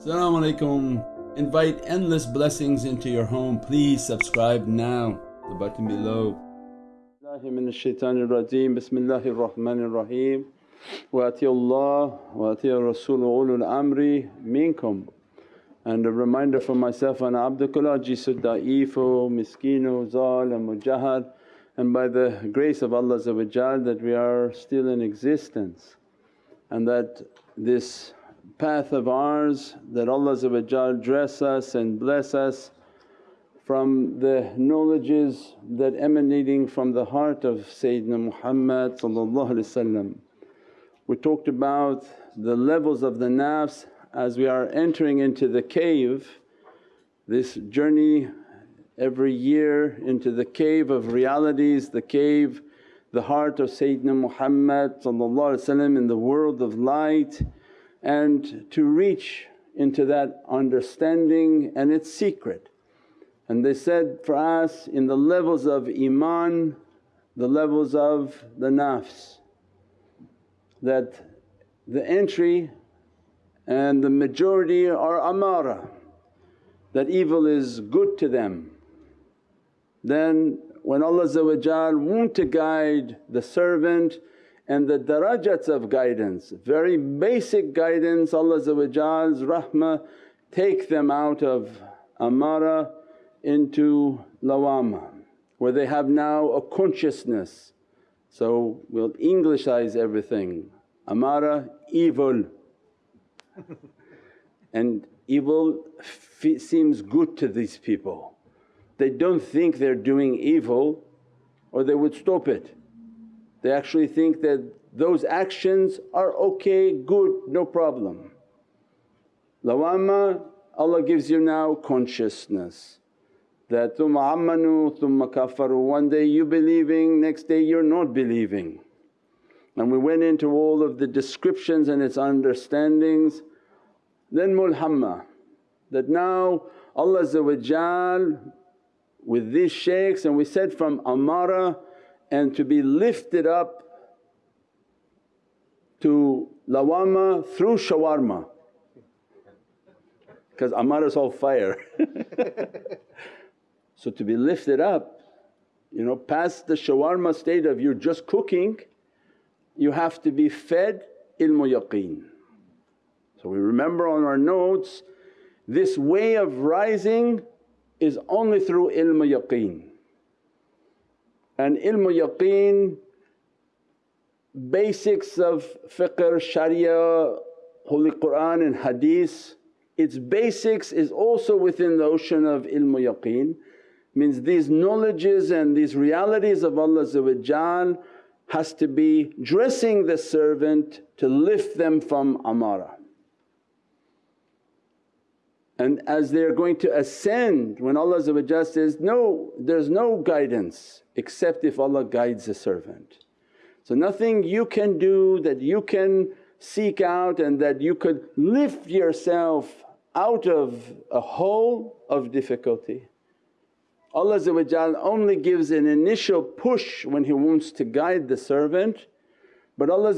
Assalamu alaikum. Invite endless blessings into your home. Please subscribe now, the button below. Wa Rasul ulul amri minkum. And a reminder for myself, ana abdukul ajisu da'ifu miskinu zal and mujahad and by the grace of Allah that we are still in existence and that this path of ours that Allah dress us and bless us from the knowledges that emanating from the heart of Sayyidina Muhammad We talked about the levels of the nafs as we are entering into the cave, this journey every year into the cave of realities, the cave, the heart of Sayyidina Muhammad in the world of light and to reach into that understanding and its secret. And they said for us in the levels of iman, the levels of the nafs that the entry and the majority are amara, that evil is good to them. Then when Allah want to guide the servant and the darajats of guidance, very basic guidance Allah's rahmah take them out of amara into lawama where they have now a consciousness. So we'll Englishize everything, amara evil and evil seems good to these people. They don't think they're doing evil or they would stop it. They actually think that those actions are okay, good, no problem. Lawama Allah gives you now consciousness that thumma amanu thumma kafaru, one day you believing, next day you're not believing. And we went into all of the descriptions and its understandings. Then mulhamma that now Allah with these shaykhs and we said from amara and to be lifted up to lawama through shawarma because amara is all fire. so to be lifted up you know past the shawarma state of you're just cooking you have to be fed ilmu yaqeen. So we remember on our notes this way of rising is only through ilmu yaqeen. And ilmu yaqeen, basics of fiqh, sharia, holy Qur'an and hadith, its basics is also within the ocean of ilmu yaqeen. Means these knowledges and these realities of Allah has to be dressing the servant to lift them from amara. And as they're going to ascend when Allah says, no there's no guidance except if Allah guides a servant. So nothing you can do that you can seek out and that you could lift yourself out of a hole of difficulty. Allah only gives an initial push when He wants to guide the servant but Allah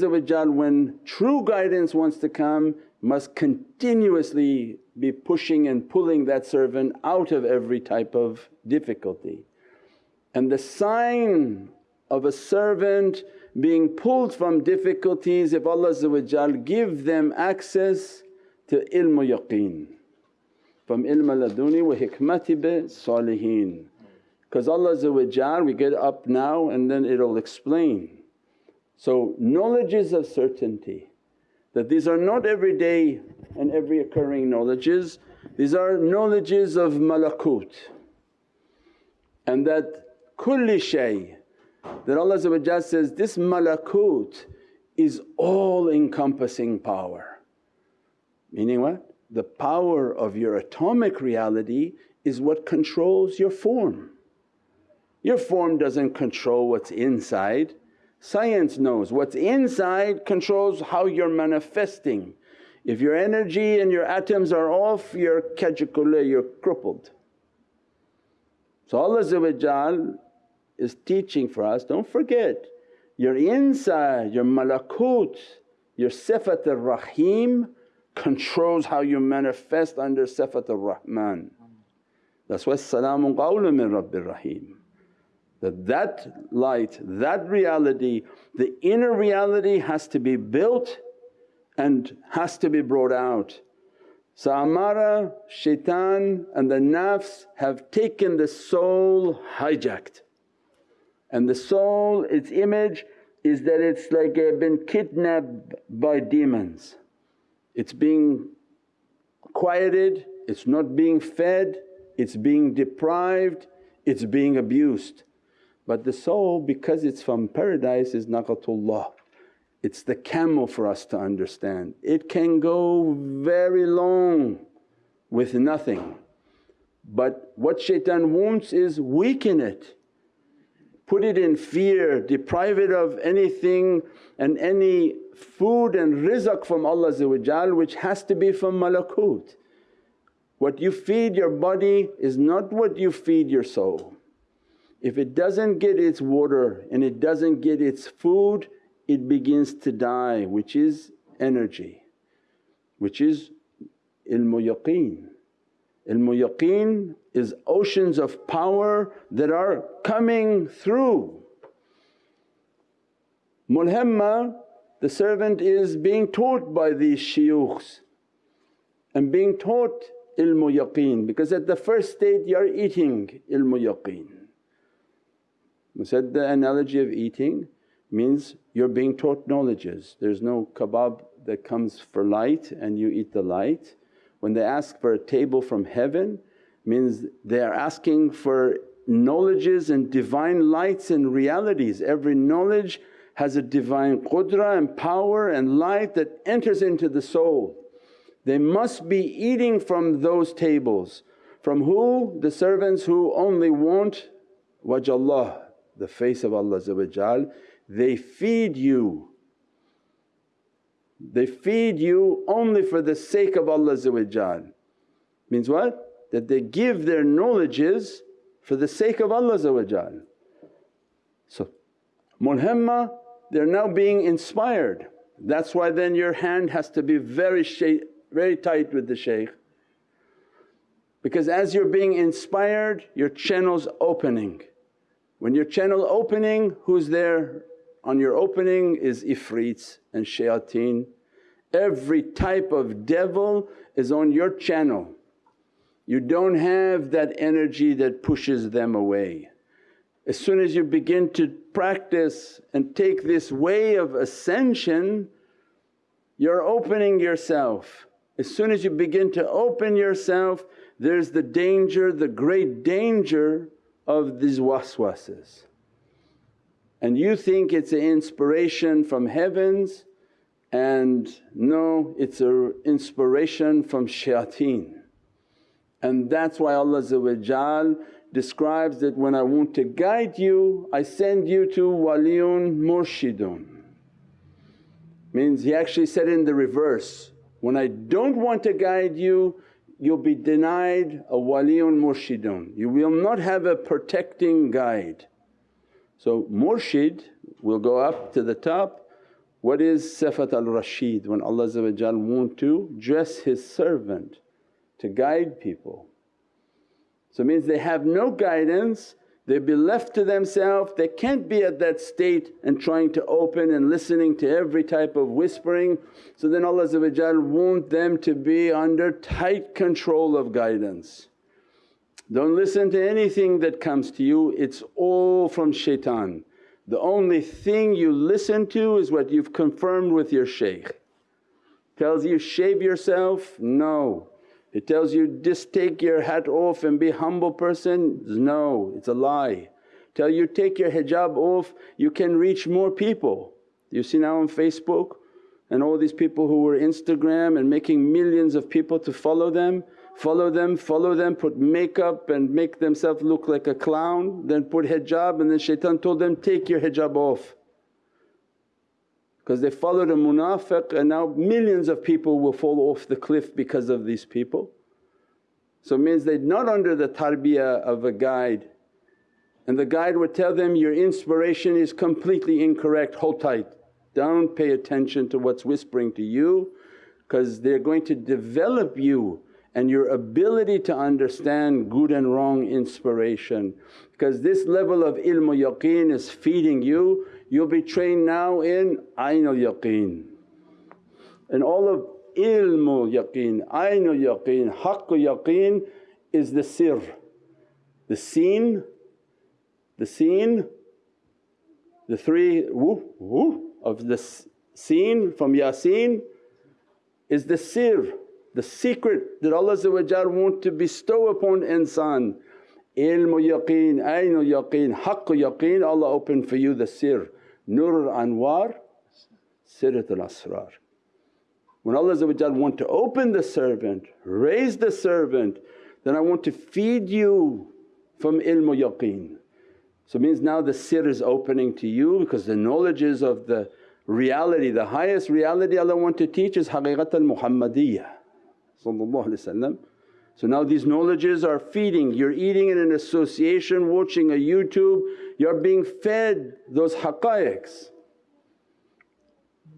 when true guidance wants to come must continuously be pushing and pulling that servant out of every type of difficulty. And the sign of a servant being pulled from difficulties if Allah give them access to ilmu yaqeen from ilm laduni wa hikmati bi salihin. Because Allah we get up now and then it'll explain. So knowledge is of certainty that these are not everyday and every occurring knowledges, these are knowledges of malakut and that kulli shay that Allah says, this malakut is all encompassing power. Meaning what? the power of your atomic reality is what controls your form. Your form doesn't control what's inside, science knows what's inside controls how you're manifesting. If your energy and your atoms are off you're kajikule, you're crippled. So Allah is teaching for us, don't forget your inside, your malakut, your sifat ar-Rahim controls how you manifest under Sifat ar-Rahman. That's why, Salaamun qawlun min Rabbir Rahim. That that light, that reality, the inner reality has to be built and has to be brought out. So Amara, shaitan and the nafs have taken the soul hijacked and the soul its image is that it's like it been kidnapped by demons. It's being quieted, it's not being fed, it's being deprived, it's being abused. But the soul because it's from paradise is naqatullah. It's the camel for us to understand. It can go very long with nothing but what shaitan wants is weaken it, put it in fear, deprive it of anything and any food and rizq from Allah which has to be from malakut. What you feed your body is not what you feed your soul. If it doesn't get its water and it doesn't get its food it begins to die which is energy, which is ilmu yaqeen. Ilmu yaqeen is oceans of power that are coming through. Mulhamma the servant is being taught by these shuyukhs and being taught ilmu yaqeen because at the first state you are eating ilmu yaqeen. We said the analogy of eating means you're being taught knowledges. There's no kebab that comes for light and you eat the light. When they ask for a table from heaven means they are asking for knowledges and divine lights and realities. Every knowledge has a divine qudra and power and light that enters into the soul. They must be eating from those tables. From who? The servants who only want wajhallah, the face of Allah they feed you. They feed you only for the sake of Allah Means what? That they give their knowledges for the sake of Allah So mulhamma they're now being inspired. That's why then your hand has to be very, very tight with the shaykh because as you're being inspired your channel's opening. When your channel opening who's there? On your opening is ifrits and shayateen. Every type of devil is on your channel. You don't have that energy that pushes them away. As soon as you begin to practice and take this way of ascension, you're opening yourself. As soon as you begin to open yourself, there's the danger, the great danger of these waswases. And you think it's an inspiration from heavens and no, it's an inspiration from shayateen. And that's why Allah describes that, when I want to guide you I send you to waliyun murshidun. Means He actually said in the reverse, when I don't want to guide you you'll be denied a waliyun murshidun, you will not have a protecting guide. So murshid will go up to the top what is Sifat al-Rashid when Allah want to dress His servant to guide people. So it means they have no guidance, they be left to themselves, they can't be at that state and trying to open and listening to every type of whispering. So then Allah want them to be under tight control of guidance. Don't listen to anything that comes to you, it's all from shaitan. The only thing you listen to is what you've confirmed with your shaykh. Tells you, shave yourself, no. It tells you just take your hat off and be humble person, no it's a lie. Tell you take your hijab off you can reach more people. You see now on Facebook and all these people who were Instagram and making millions of people to follow them, follow them, follow them, put makeup and make themselves look like a clown, then put hijab and then shaitan told them, take your hijab off because they followed a munafiq and now millions of people will fall off the cliff because of these people. So it means they're not under the tarbiyah of a guide and the guide would tell them, your inspiration is completely incorrect, hold tight, don't pay attention to what's whispering to you because they're going to develop you and your ability to understand good and wrong inspiration. Because this level of ilm yaqeen is feeding you, you'll be trained now in aynul yaqeen. And all of ilmu yaqeen, aynul yaqeen, haqqu yaqeen is the sir, the seen, the seen, the three woo, woo of the seen from Yasin is the sir the secret that Allah want to bestow upon insan. Ilmu yaqeen, aynu yaqeen, haqqu yaqeen Allah opened for you the sir, nur al-anwar, sirrat al-asrar. When Allah want to open the servant, raise the servant, then I want to feed you from ilmu yaqeen. So means now the sir is opening to you because the knowledges of the reality, the highest reality Allah want to teach is haqiqat al-Muhammadiyah so now these knowledges are feeding, you're eating in an association, watching a YouTube, you're being fed those haqqaiqs.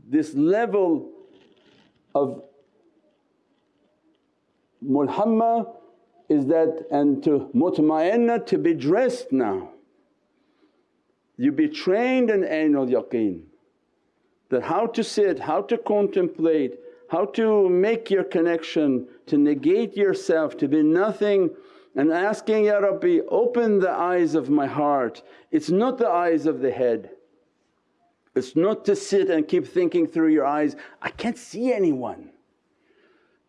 This level of mulhamma is that and to mutma'inna to be dressed now. You be trained in ainul yaqeen that how to sit, how to contemplate, how to make your connection, to negate yourself, to be nothing and asking, Ya Rabbi open the eyes of my heart. It's not the eyes of the head. It's not to sit and keep thinking through your eyes, I can't see anyone.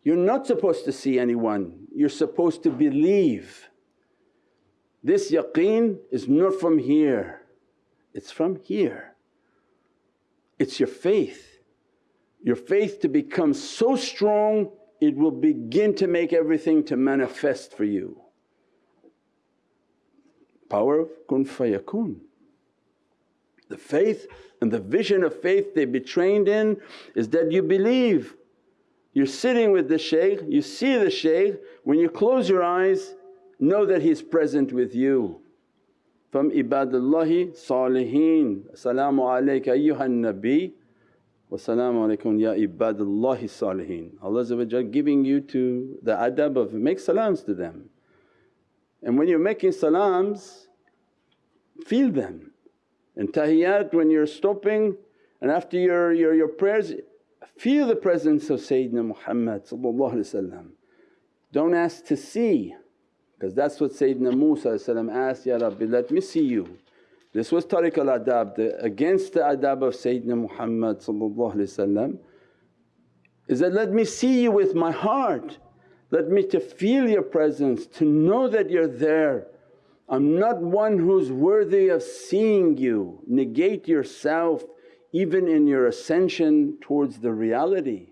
You're not supposed to see anyone, you're supposed to believe. This yaqeen is not from here, it's from here. It's your faith your faith to become so strong it will begin to make everything to manifest for you. Power of kun fayakun. The faith and the vision of faith they be trained in is that you believe. You're sitting with the shaykh, you see the shaykh, when you close your eyes know that he's present with you. From ibadullahi salihin, As-salamu alayka ayyuhan nabi Wassalamu alaikum ya ibadallahi salihin. Allah giving you to the adab of make salams to them. And when you're making salams, feel them. And tahiyyat when you're stopping and after your, your, your prayers, feel the presence of Sayyidina Muhammad Don't ask to see because that's what Sayyidina Musa asked, Ya Rabbi let me see you. This was tariq al-adab, against the adab of Sayyidina Muhammad is that, let me see you with my heart, let me to feel your presence, to know that you're there. I'm not one who's worthy of seeing you, negate yourself even in your ascension towards the reality.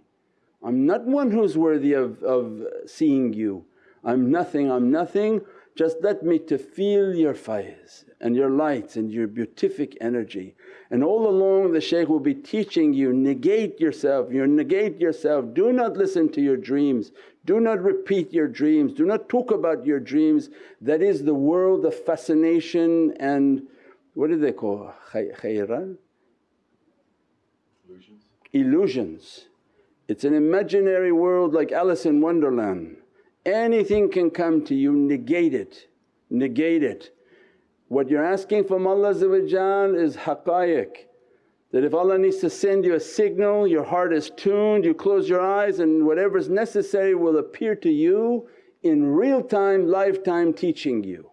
I'm not one who's worthy of, of seeing you, I'm nothing, I'm nothing just let me to feel your faiz and your lights and your beatific energy. And all along the shaykh will be teaching you, negate yourself, you negate yourself, do not listen to your dreams, do not repeat your dreams, do not talk about your dreams. That is the world of fascination and what do they call khayran? Illusions. Illusions. It's an imaginary world like Alice in Wonderland Anything can come to you, negate it, negate it. What you're asking from Allah is haqqaiq that if Allah needs to send you a signal, your heart is tuned, you close your eyes and whatever is necessary will appear to you in real time, lifetime teaching you.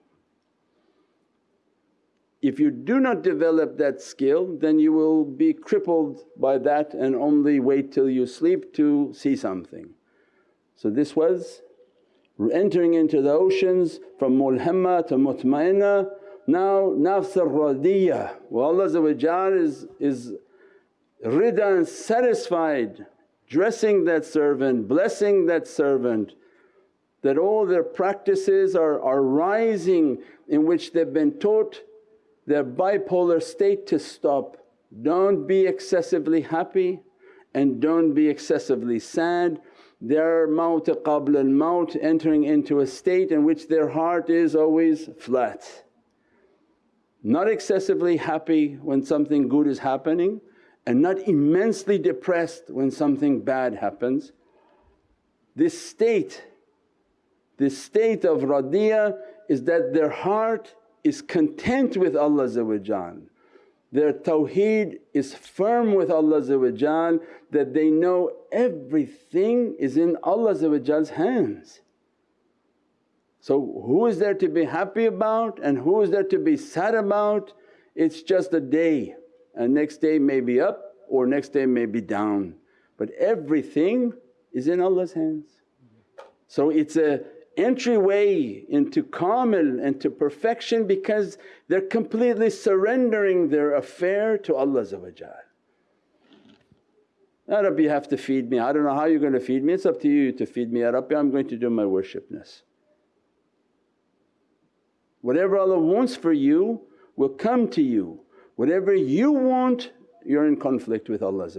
If you do not develop that skill then you will be crippled by that and only wait till you sleep to see something. So this was entering into the oceans from mulhamma to mutmainna. Now nafs al-radiyah well Allah is, is rida and satisfied dressing that servant, blessing that servant that all their practices are, are rising in which they've been taught their bipolar state to stop. Don't be excessively happy and don't be excessively sad their maut qabla al maut entering into a state in which their heart is always flat. Not excessively happy when something good is happening and not immensely depressed when something bad happens. This state, this state of radiyah is that their heart is content with Allah their tawheed is firm with Allah that they know everything is in Allah's hands. So who is there to be happy about and who is there to be sad about? It's just a day and next day may be up or next day may be down but everything is in Allah's hands. So it's a entryway into kamil and to perfection because they're completely surrendering their affair to Allah Ya Rabbi you have to feed me, I don't know how you're going to feed me, it's up to you to feed me Ya Rabbi I'm going to do my worshipness. Whatever Allah wants for you will come to you, whatever you want you're in conflict with Allah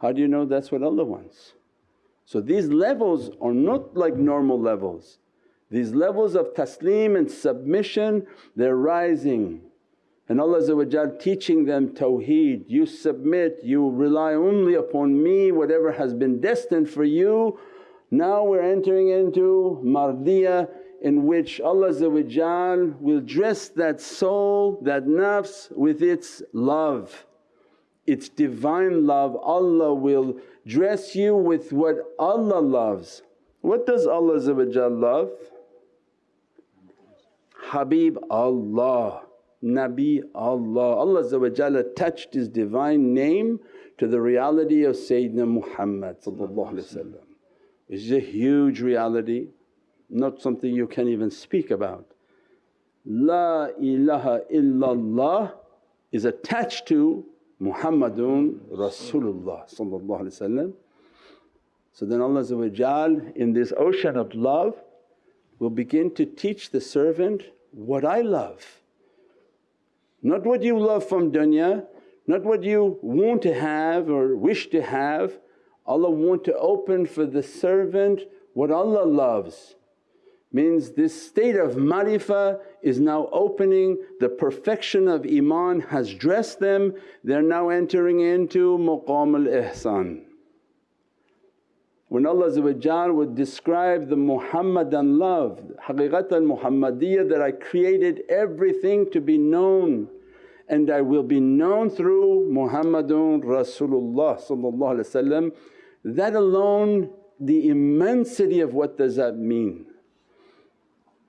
How do you know that's what Allah wants? So these levels are not like normal levels. These levels of taslim and submission they're rising and Allah teaching them tawheed, you submit, you rely only upon me, whatever has been destined for you. Now we're entering into mardiyah in which Allah will dress that soul, that nafs with its love, its divine love. Allah will dress you with what Allah loves. What does Allah love? Habib Allah, Nabi Allah. Allah attached His divine name to the reality of Sayyidina Muhammad is a huge reality, not something you can even speak about. La ilaha illallah is attached to Muhammadun Rasulullah So then Allah in this ocean of love will begin to teach the servant what I love. Not what you love from dunya, not what you want to have or wish to have. Allah want to open for the servant what Allah loves means this state of marifah is now opening, the perfection of iman has dressed them, they're now entering into maqam al-ihsan. When Allah would describe the Muhammadan love, haqiqatan Muhammadiyya that I created everything to be known and I will be known through Muhammadun Rasulullah that alone the immensity of what does that mean.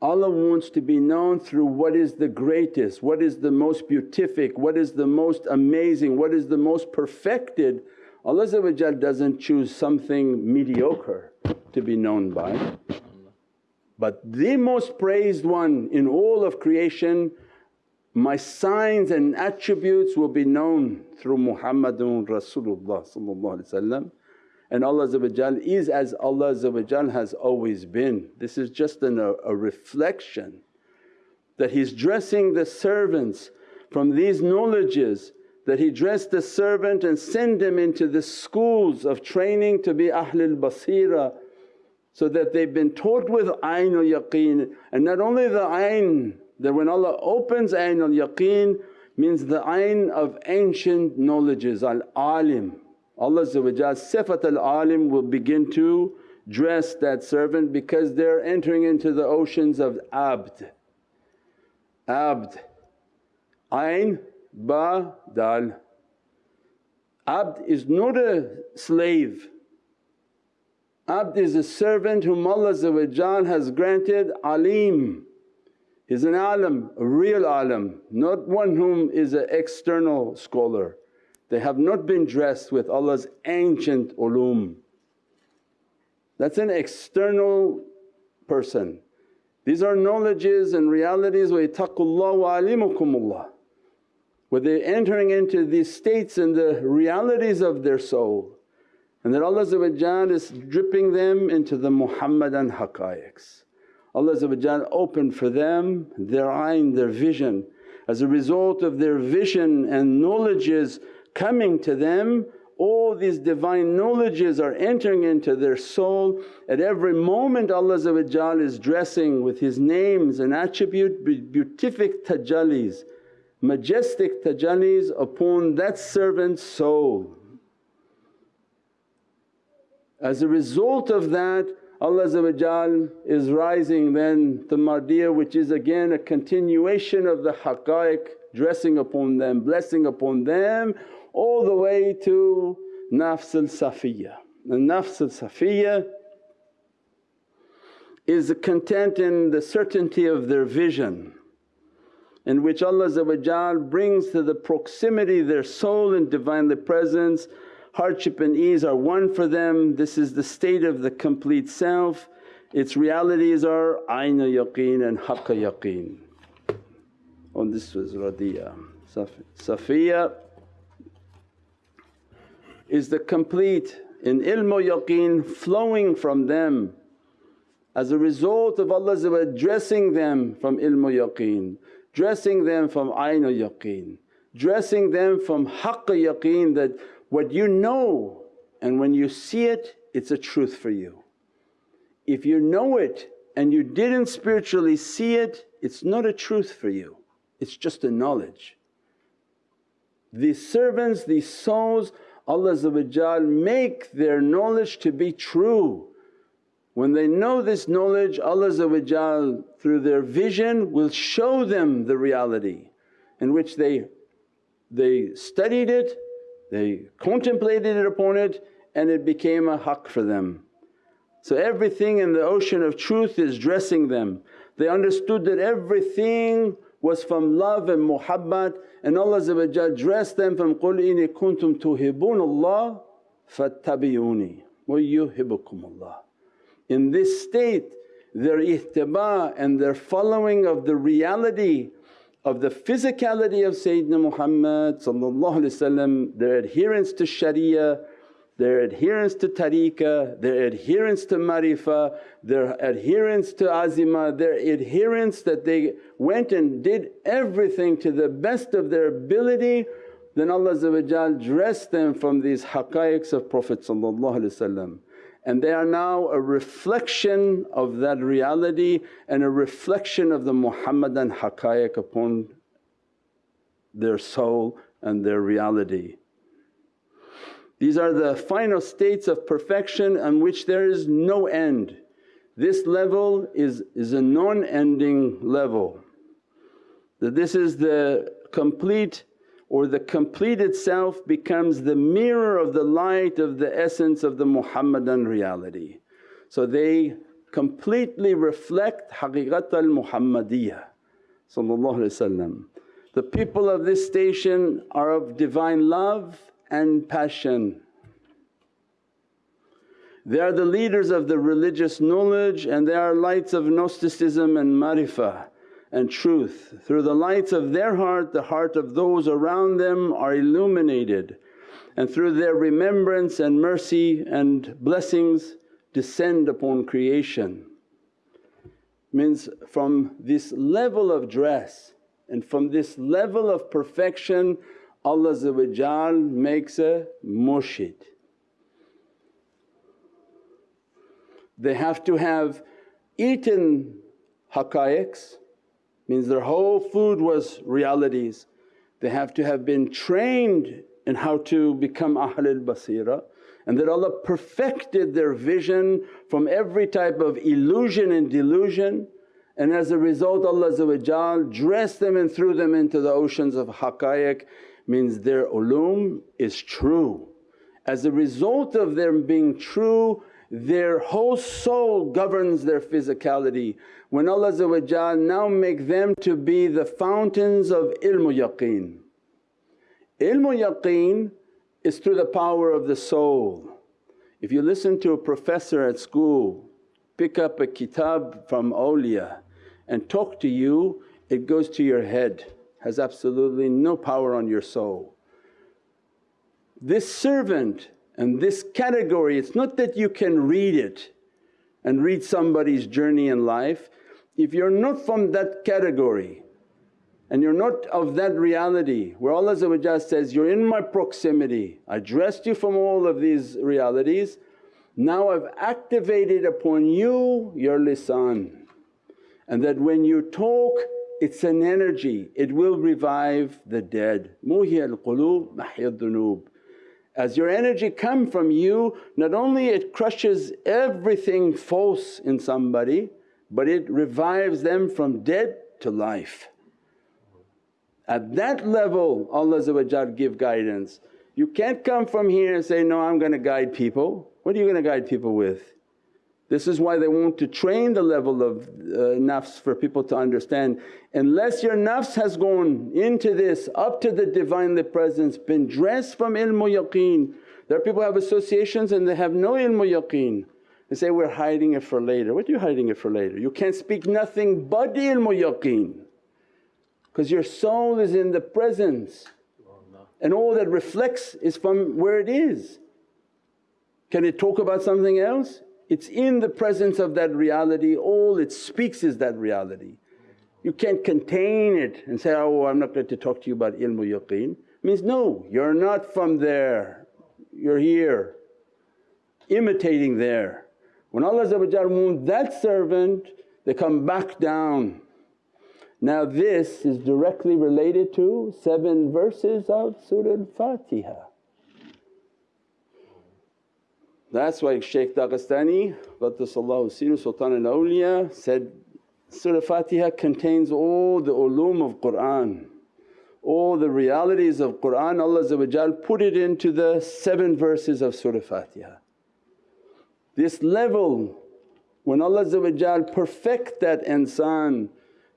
Allah wants to be known through what is the greatest, what is the most beatific, what is the most amazing, what is the most perfected. Allah doesn't choose something mediocre to be known by. But the most praised one in all of creation, my signs and attributes will be known through Muhammadun Rasulullah and Allah is as Allah has always been. This is just an, a, a reflection that He's dressing the servants from these knowledges that He dressed the servant and send him into the schools of training to be Ahlul Basira so that they've been taught with Ainul Yaqeen and not only the ayn that when Allah opens Ainul Yaqeen means the ayn of ancient knowledges al-alim Allah Sifat al-alim will begin to dress that servant because they're entering into the oceans of abd. Abd, ayn, ba, dal. Abd is not a slave, abd is a servant whom Allah has granted alim. He's an alim, a real alim, not one whom is an external scholar. They have not been dressed with Allah's ancient ulum. That's an external person. These are knowledges and realities, wa ittaqullah wa alimukumullah. Where they're entering into these states and the realities of their soul and that Allah is dripping them into the Muhammadan haqqaiqs. Allah opened for them their ayn, their vision. As a result of their vision and knowledges coming to them all these divine knowledges are entering into their soul. At every moment Allah is dressing with His names and attribute beatific tajallis, majestic tajallis upon that servant's soul. As a result of that Allah is rising then the Mardiyah which is again a continuation of the haqqaiq dressing upon them, blessing upon them all the way to nafs al-safiyya. The nafs al-safiyya is the content in the certainty of their vision in which Allah brings to the proximity their soul in Divinely Presence hardship and ease are one for them. This is the state of the complete self. Its realities are ayna yaqeen and haqqa yaqeen. Oh this was Radiya. Safiya is the complete in ilmu yaqeen flowing from them as a result of Allah dressing them from ilmu yaqeen, dressing them from ayna yaqeen, dressing them from haqqa yaqeen that what you know and when you see it, it's a truth for you. If you know it and you didn't spiritually see it, it's not a truth for you, it's just a knowledge. These servants, these souls Allah make their knowledge to be true. When they know this knowledge Allah through their vision will show them the reality in which they, they studied it they contemplated it upon it and it became a haqq for them. So everything in the ocean of truth is dressing them. They understood that everything was from love and muhabbat and Allah dressed them from, قُلْ إِنِ كُنْتُمْ تُحِبُّونَ اللَّهَ فَاتَّبِعُونِي وَيُحِبُّكُمُ اللَّهِ In this state their ihtiba and their following of the reality of the physicality of Sayyidina Muhammad their adherence to Sharia, their adherence to tariqah, their adherence to marifah, their adherence to azimah, their adherence that they went and did everything to the best of their ability then Allah dressed them from these haqqaiqs of Prophet and they are now a reflection of that reality and a reflection of the Muhammadan haqqaiq upon their soul and their reality. These are the final states of perfection on which there is no end. This level is, is a non-ending level. That this is the complete or the completed self becomes the mirror of the light of the essence of the Muhammadan reality. So they completely reflect haqiqat al-Muhammadiyah The people of this station are of divine love and passion. They are the leaders of the religious knowledge and they are lights of Gnosticism and marifah and truth. Through the lights of their heart, the heart of those around them are illuminated and through their remembrance and mercy and blessings descend upon creation. Means from this level of dress and from this level of perfection Allah makes a murshid. They have to have eaten haqqaiqs means their whole food was realities. They have to have been trained in how to become Ahlul Basira and that Allah perfected their vision from every type of illusion and delusion and as a result Allah dressed them and threw them into the oceans of haqqaiq means their ulum is true. As a result of them being true their whole soul governs their physicality. When Allah now make them to be the fountains of ilmu yaqeen. Ilmu yaqeen is through the power of the soul. If you listen to a professor at school pick up a kitab from awliya and talk to you, it goes to your head, has absolutely no power on your soul. This servant and this category, it's not that you can read it and read somebody's journey in life. If you're not from that category and you're not of that reality where Allah says, you're in my proximity, I dressed you from all of these realities, now I've activated upon you your lisan and that when you talk it's an energy, it will revive the dead. Muhi al-qulub mahya dhunub As your energy come from you, not only it crushes everything false in somebody but it revives them from dead to life. At that level Allah give guidance. You can't come from here and say, no I'm going to guide people. What are you going to guide people with? This is why they want to train the level of uh, nafs for people to understand. Unless your nafs has gone into this up to the Divinely Presence, been dressed from ilmu yaqeen. There are people have associations and they have no ilmu yaqeen. They say, we're hiding it for later. What are you hiding it for later? You can't speak nothing but ilmu yaqeen because your soul is in the presence and all that reflects is from where it is. Can it talk about something else? It's in the presence of that reality, all it speaks is that reality. You can't contain it and say, oh I'm not going to talk to you about ilmu yaqeen. Means no, you're not from there, you're here, imitating there. When Allah wounds that servant they come back down. Now this is directly related to seven verses of Surah Al-Fatiha. That's why Shaykh Dagestani Siru Sultan al-Awliya said, Surah Fatiha contains all the ulum of Qur'an, all the realities of Qur'an Allah put it into the seven verses of Surah Fatiha. This level when Allah perfect that insan,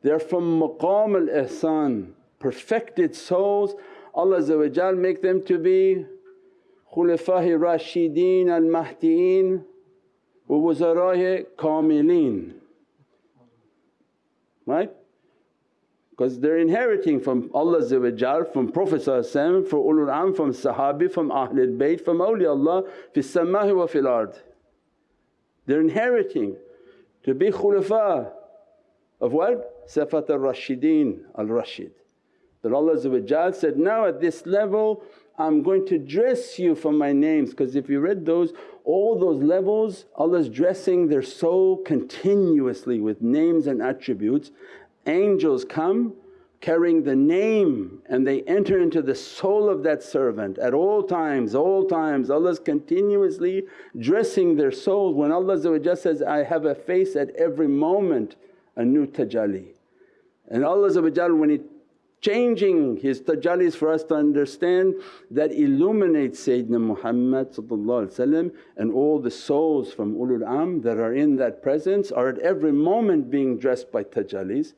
they're from maqam al-ihsan, perfected souls Allah make them to be khulafa'i rashideen al-mahdieen wa wuzara'i kamilin, right? Because they're inheriting from Allah from Prophet from ulul am, from sahabi, from Ahlul Bayt, from awliyaullah fi samahi wa fil ard. They're inheriting to be khulafa of what? Sifat al-Rashideen al-Rashid. That Allah said, now at this level I'm going to dress you from my names because if you read those all those levels Allah's dressing their soul continuously with names and attributes. Angels come carrying the name and they enter into the soul of that servant at all times, all times Allah's continuously dressing their souls. When Allah says, I have a face at every moment a new tajalli. And Allah when He changing His tajallis for us to understand that illuminates Sayyidina Muhammad and all the souls from ulul am that are in that presence are at every moment being dressed by tajallis.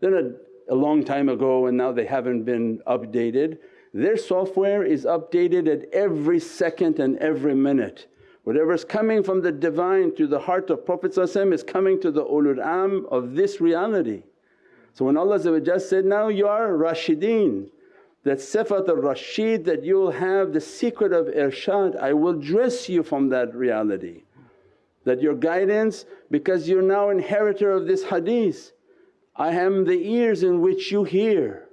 Then a a long time ago and now they haven't been updated. Their software is updated at every second and every minute. Whatever's coming from the Divine to the heart of Prophet is coming to the ulul am of this reality. So when Allah said, now you are Rashideen, that sifat al-Rashid that you'll have the secret of irshad, I will dress you from that reality. That your guidance because you're now inheritor of this hadith I am the ears in which you hear,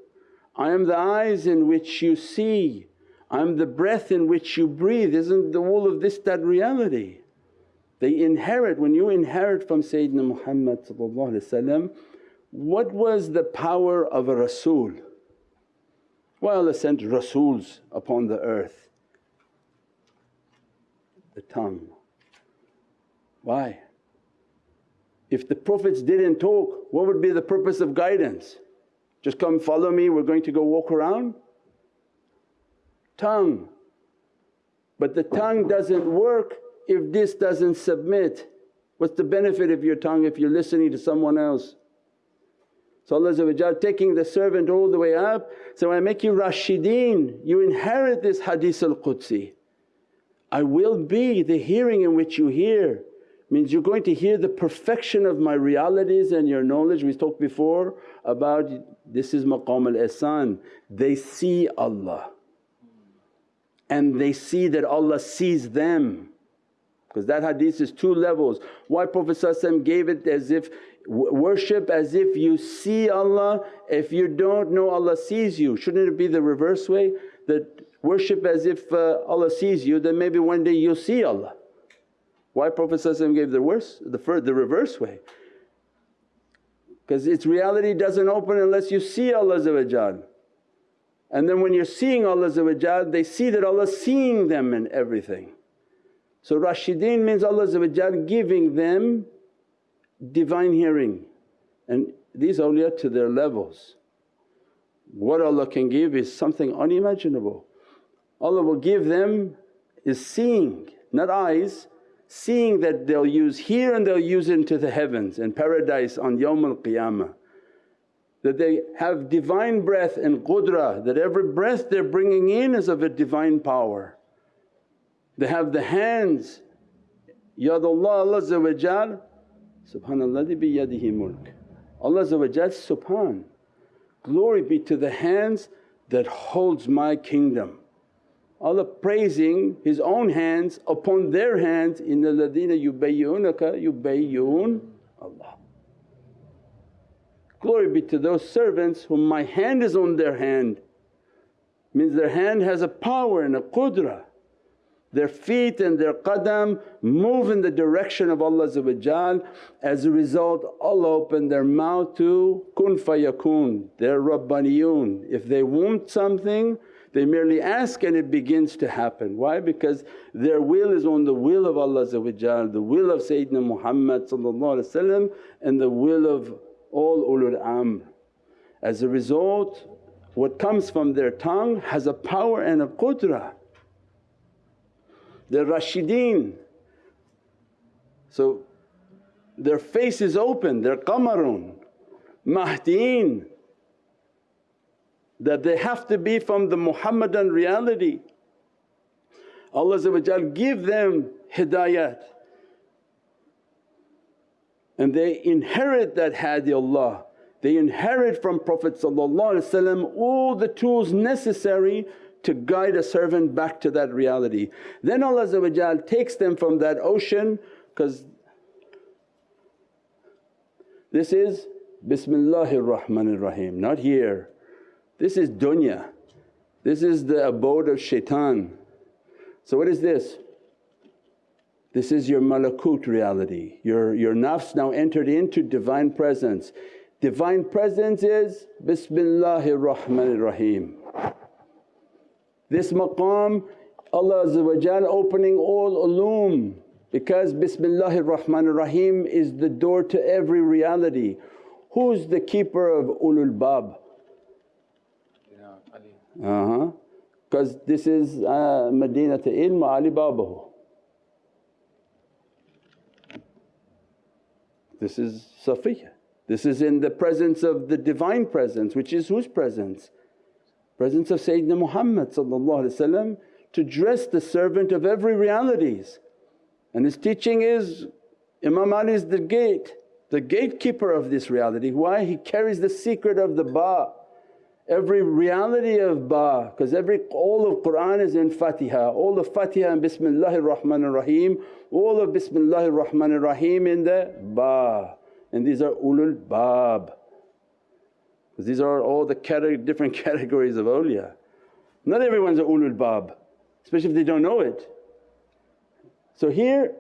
I am the eyes in which you see, I am the breath in which you breathe. Isn't the all of this that reality? They inherit, when you inherit from Sayyidina Muhammad what was the power of a rasul? Why Allah sent Rasuls upon the earth? The tongue. Why? If the Prophets didn't talk, what would be the purpose of guidance? Just come follow me, we're going to go walk around? Tongue. But the tongue doesn't work if this doesn't submit. What's the benefit of your tongue if you're listening to someone else? So Allah taking the servant all the way up, so I make you Rashideen, you inherit this hadith al-Qudsi. I will be the hearing in which you hear means you're going to hear the perfection of my realities and your knowledge. We talked before about this is maqam al-ihsan, they see Allah and they see that Allah sees them because that hadith is two levels. Why Prophet gave it as if worship as if you see Allah, if you don't know Allah sees you. Shouldn't it be the reverse way that worship as if uh, Allah sees you then maybe one day you'll see Allah. Why Prophet gave the worse, the, the reverse way? Because its reality doesn't open unless you see Allah And then when you're seeing Allah they see that Allah's seeing them in everything. So Rashideen means Allah giving them divine hearing and these awliya to their levels. What Allah can give is something unimaginable. Allah will give them is seeing, not eyes, seeing that they'll use here and they'll use into the heavens and paradise on Yawm al Qiyamah. That they have divine breath and qudra, that every breath they're bringing in is of a divine power. They have the hands, Yadullah Allah subhanalladhi biyadihi mulk. Allah subhan, glory be to the hands that holds my kingdom. Allah praising His own hands upon their hands, innal ladhina yubayyunaka yubayyun Allah. Glory be to those servants whom my hand is on their hand, means their hand has a power and a qudra. Their feet and their qadam move in the direction of Allah As a result Allah opened their mouth to kun fayakun, they're Rabbaniyun. If they want something they merely ask and it begins to happen. Why? Because their will is on the will of Allah the will of Sayyidina Muhammad and the will of all ulul amr. As a result what comes from their tongue has a power and a qudra. They're Rashideen. So their face is open, they're qamarun, mahdeen that they have to be from the Muhammadan reality. Allah give them hidayat. And they inherit that hadi They inherit from Prophet all the tools necessary to guide a servant back to that reality. Then Allah takes them from that ocean because this is Bismillahir Rahmanir Rahim, not here. This is dunya, this is the abode of shaitan. So what is this? This is your malakut reality, your, your nafs now entered into Divine Presence. Divine Presence is Bismillahir Rahmanir Rahim. This maqam Allah opening all ulum because Bismillahir Rahmanir Rahim is the door to every reality. Who's the keeper of ulul bab? Uh-huh. Because this is uh, Madinat ilm Ali Babahu. This is Safiya. This is in the presence of the Divine Presence which is whose presence? Presence of Sayyidina Muhammad to dress the servant of every realities. And his teaching is Imam Ali is the gate, the gatekeeper of this reality. Why? He carries the secret of the ba' every reality of ba because every all of Qur'an is in Fatiha, all of Fatiha and Bismillahir Rahmanir Rahim, all of Bismillahir Rahmanir Rahim in the ba and these are ulul bab because these are all the cate different categories of awliya. Not everyone's a ulul bab especially if they don't know it. So here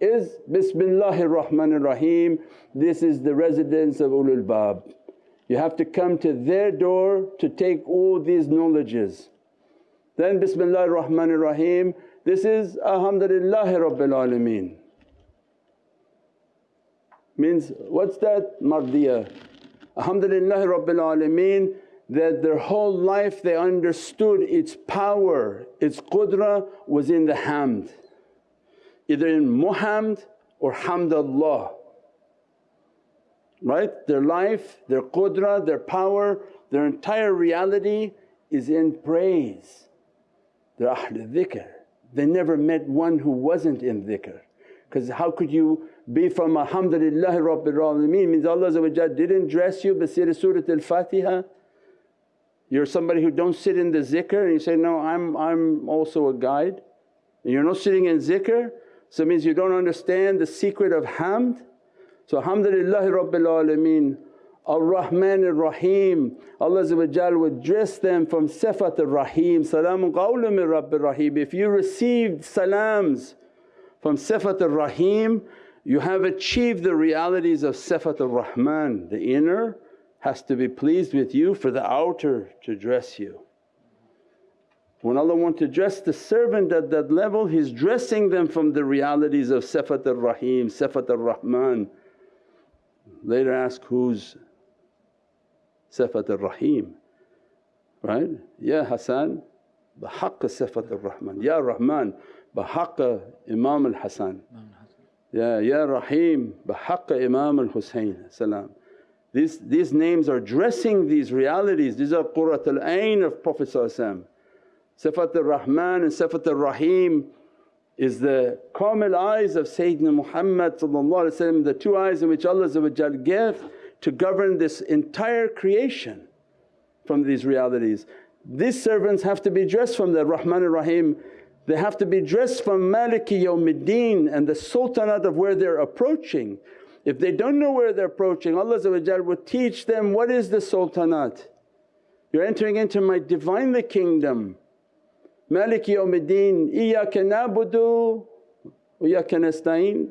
is Bismillahir Rahmanir Rahim, this is the residence of ulul bab. You have to come to their door to take all these knowledges. Then Bismillahir Rahmanir Rahim, this is Alhamdulillahi Rabbil Alameen. Means what's that mardiyah? Alhamdulillahi Rabbil Alameen that their whole life they understood its power, its qudra was in the hamd, either in muhamd or hamdallah right? Their life, their qudra, their power, their entire reality is in praise. They're Ahlul dhikr. They never met one who wasn't in dhikr because how could you be from alhamdulillahi rabbil alameen. Means Allah didn't dress you say Surat al-Fatiha. You're somebody who don't sit in the zikr and you say, no I'm, I'm also a guide. And you're not sitting in zikr so it means you don't understand the secret of hamd. So alhamdulillahi rabbil alameen. Ar-Rahman Ar-Rahim, Allah would dress them from Sifat Ar-Rahim, Salamun qawlun min Rabbir Rahim. If you received salams from Sifat Ar-Rahim you have achieved the realities of Sifat al-Rahman, The inner has to be pleased with you for the outer to dress you. When Allah wants to dress the servant at that level He's dressing them from the realities of Sifat al-Rahim, Sifat al-Rahman. Later ask, who's Sifat al-Rahim? Right? Ya Hasan bihaqqa Sifat al-Rahman, Ya Rahman bihaqqa Imam al-Hasan. Ya, Ya Rahim bihaqqa Imam al-Husayn salam. These, these names are dressing these realities, these are Qurratul Ayn of Prophet Sifat ar-Rahman and Sifat ar-Rahim is the kamil eyes of Sayyidina Muhammad the two eyes in which Allah gave to govern this entire creation from these realities. These servants have to be dressed from the Rahman ar-Rahim, they have to be dressed from Maliki yawmiddin and the sultanate of where they're approaching. If they don't know where they're approaching Allah will teach them, what is the sultanate? You're entering into my Divinely kingdom. Malik yawmiddin, iyyaka na'budu wa iyyaka nasta'een.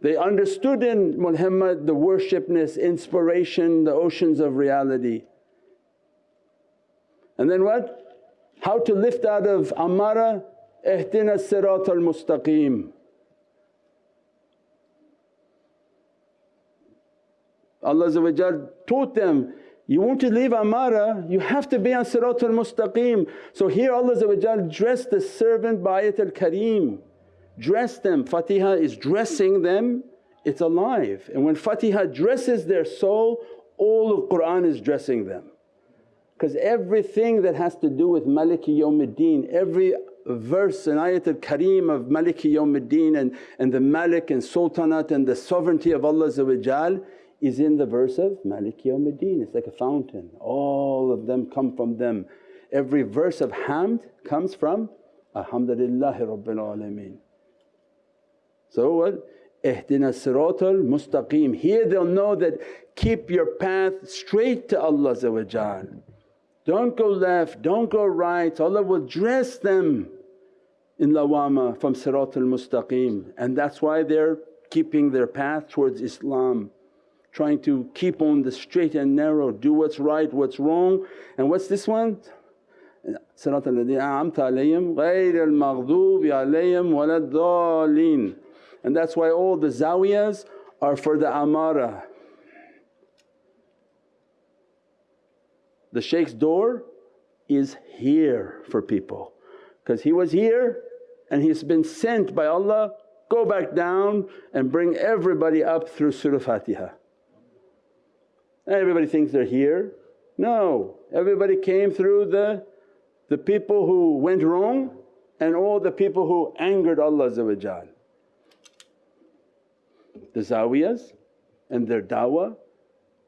They understood in Muhammad the worshipness, inspiration, the oceans of reality. And then what? How to lift out of amara, ihdina sirat al mustaqim. Allah taught them, you want to leave amara, you have to be on sirat al mustaqim. So here Allah dressed the servant by ayat kareem, dress them. Fatiha is dressing them, it's alive. And when Fatiha dresses their soul, all of Qur'an is dressing them. Because everything that has to do with Maliki Yawmiddin, every verse in Ayat al-Kareem of Maliki Yawmiddin and, and the Malik and Sultanate and the sovereignty of Allah is in the verse of Maliki Yawmiddin. It's like a fountain, all of them come from them. Every verse of hamd comes from Alhamdulillahi Rabbil Alameen. So what? Ihdina siratal mustaqim. Here they'll know that keep your path straight to Allah don't go left, don't go right, Allah will dress them in lawama from siratul mustaqim and that's why they're keeping their path towards Islam trying to keep on the straight and narrow, do what's right, what's wrong. And what's this one? Sirat al-ladhina a'amta alayhim ghayr al-maghdubi alayhim walad And that's why all the zawiyas are for the amara The shaykh's door is here for people because he was here and he's been sent by Allah, go back down and bring everybody up through Surah Fatiha. Everybody thinks they're here. No, everybody came through the, the people who went wrong and all the people who angered Allah The zawiyas and their dawah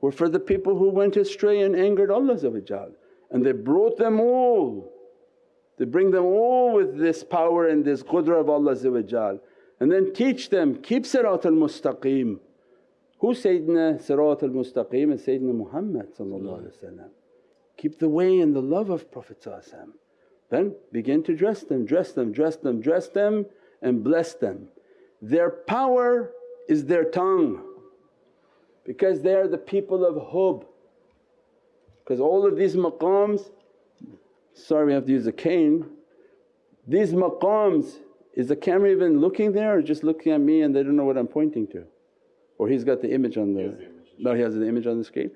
were for the people who went astray and angered Allah and they brought them all. They bring them all with this power and this qudra of Allah and then teach them, keep Sirat al-Mustaqim. Who Sayyidina Sirat al-Mustaqim is Sayyidina Muhammad Keep the way and the love of Prophet Then begin to dress them, dress them, dress them, dress them and bless them. Their power is their tongue because they are the people of hub. Because all of these maqams, sorry we have to use a cane, these maqams is the camera even looking there or just looking at me and they don't know what I'm pointing to? Or he's got the image on the… No he has the image on the screen.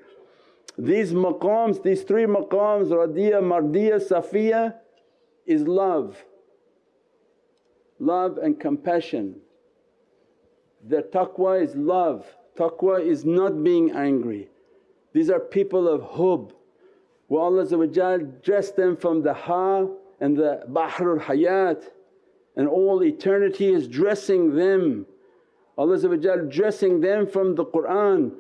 These maqams, these three maqams Radiya, Mardiya, Safiya is love, love and compassion. Their taqwa is love, Taqwa is not being angry. These are people of hub. Wa Allah dressed them from the ha and the bahrul hayat and all eternity is dressing them. Allah dressing them from the Qur'an.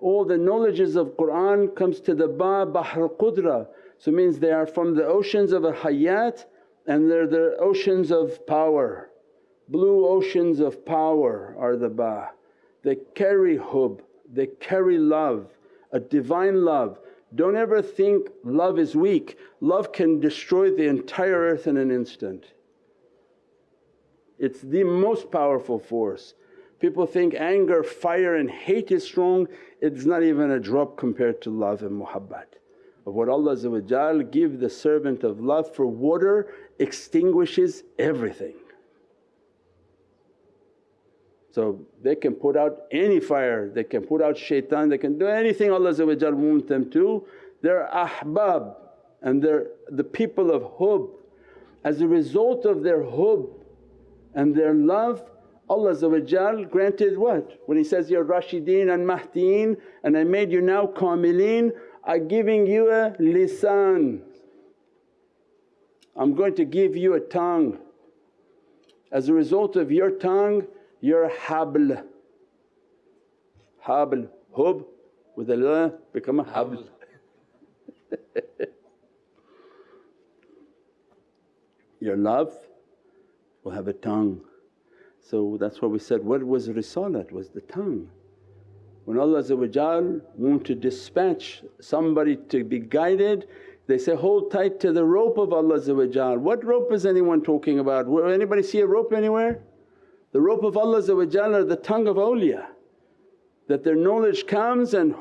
All the knowledges of Qur'an comes to the ba bahr qudra. So means they are from the oceans of a hayat and they're the oceans of power. Blue oceans of power are the ba. They carry hub, they carry love, a divine love. Don't ever think love is weak, love can destroy the entire earth in an instant. It's the most powerful force. People think anger, fire and hate is strong, it's not even a drop compared to love and muhabbat. of what Allah give the servant of love for water extinguishes everything. So they can put out any fire, they can put out shaitan, they can do anything Allah want them to. They're ahbab and they're the people of hub. As a result of their hub and their love Allah granted what? When He says, Ya Rashideen and Mahdeen and I made you now Kamileen, I am giving you a lisan. I'm going to give you a tongue. As a result of your tongue, your habl. Habl, hub with a la become a habl. your love will have a tongue. So that's why we said, what was risalat? was the tongue. When Allah want to dispatch somebody to be guided, they say, hold tight to the rope of Allah What rope is anyone talking about? Will anybody see a rope anywhere? The rope of Allah are the tongue of awliya. That their knowledge comes and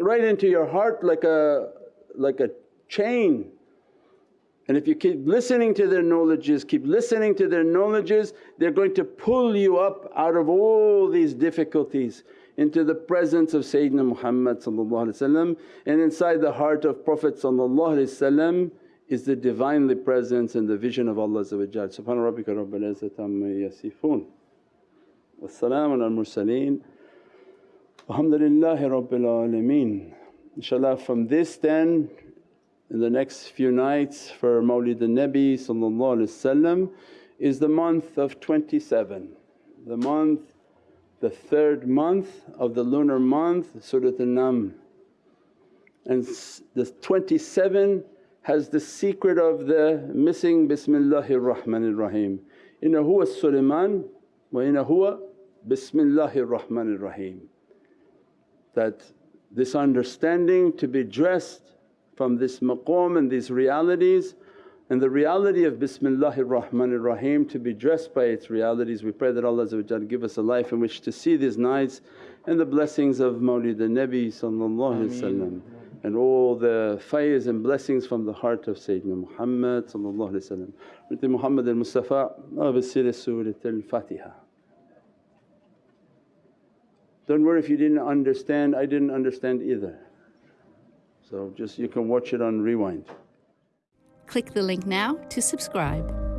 right into your heart like a, like a chain. And if you keep listening to their knowledges, keep listening to their knowledges, they're going to pull you up out of all these difficulties into the presence of Sayyidina Muhammad and inside the heart of Prophet is the Divinely Presence and the vision of Allah Subhana rabbika rabbil izzati amma yasifoon wa salaamun al mursaleen walhamdulillahi rabbil alameen. Inshallah from this then in the next few nights for Mawlid al-Nabi is the month of 27, the month, the third month of the lunar month Surat al-Naml. And the 27 has the secret of the missing Bismillahir Rahmanir Rahim. Inna huwa Sulaiman wa inna huwa Bismillahir Rahmanir Rahim. That this understanding to be dressed from this maqam and these realities and the reality of Bismillahir Rahmanir Rahim to be dressed by its realities. We pray that Allah give us a life in which to see these nights and the blessings of Mawlid al-Nabi and all the faiz and blessings from the heart of Sayyidina Muhammad with the Muhammad al-Mustafa Surat al-Fatiha. Don't worry if you didn't understand, I didn't understand either. So just you can watch it on rewind. Click the link now to subscribe.